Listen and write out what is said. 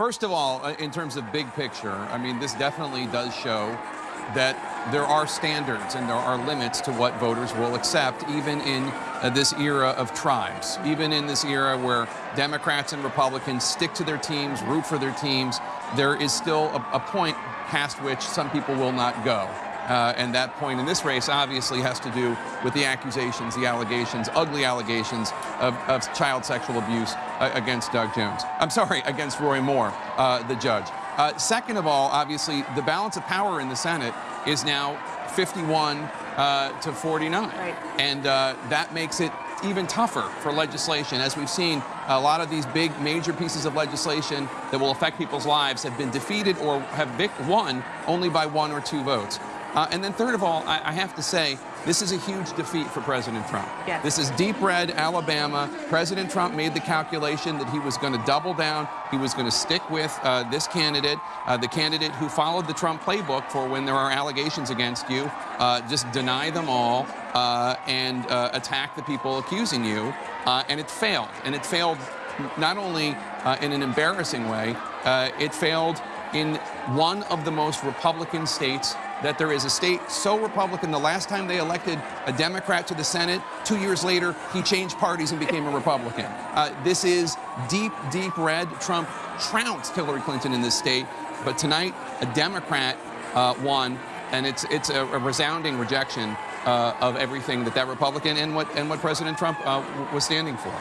First of all, uh, in terms of big picture, I mean, this definitely does show that there are standards and there are limits to what voters will accept, even in uh, this era of tribes, even in this era where Democrats and Republicans stick to their teams, root for their teams, there is still a, a point past which some people will not go. Uh, and that point in this race obviously has to do with the accusations, the allegations, ugly allegations of, of child sexual abuse against Doug Jones. I'm sorry, against Roy Moore, uh, the judge. Uh, second of all, obviously, the balance of power in the Senate is now 51 uh, to 49. Right. And uh, that makes it even tougher for legislation. As we've seen, a lot of these big major pieces of legislation that will affect people's lives have been defeated or have won only by one or two votes. Uh, and then third of all, I, I, have to say, this is a huge defeat for President Trump. Yes. This is deep red Alabama. President Trump made the calculation that he was going to double down. He was going to stick with uh, this candidate, uh, the candidate who followed the Trump playbook for when there are allegations against you, uh, just deny them all uh, and uh, attack the people accusing you. and it failed. And it failed not only in an embarrassing way, it failed in one of the most Republican states that there is a state so Republican, the last time they elected a Democrat to the Senate, two years later, he changed parties and became a Republican. Uh, this is deep, deep red. Trump trounced Hillary Clinton in this state, but tonight, a Democrat uh, won, and it's, it's a, a resounding rejection uh, of everything that that Republican and what, and what President Trump uh, was standing for.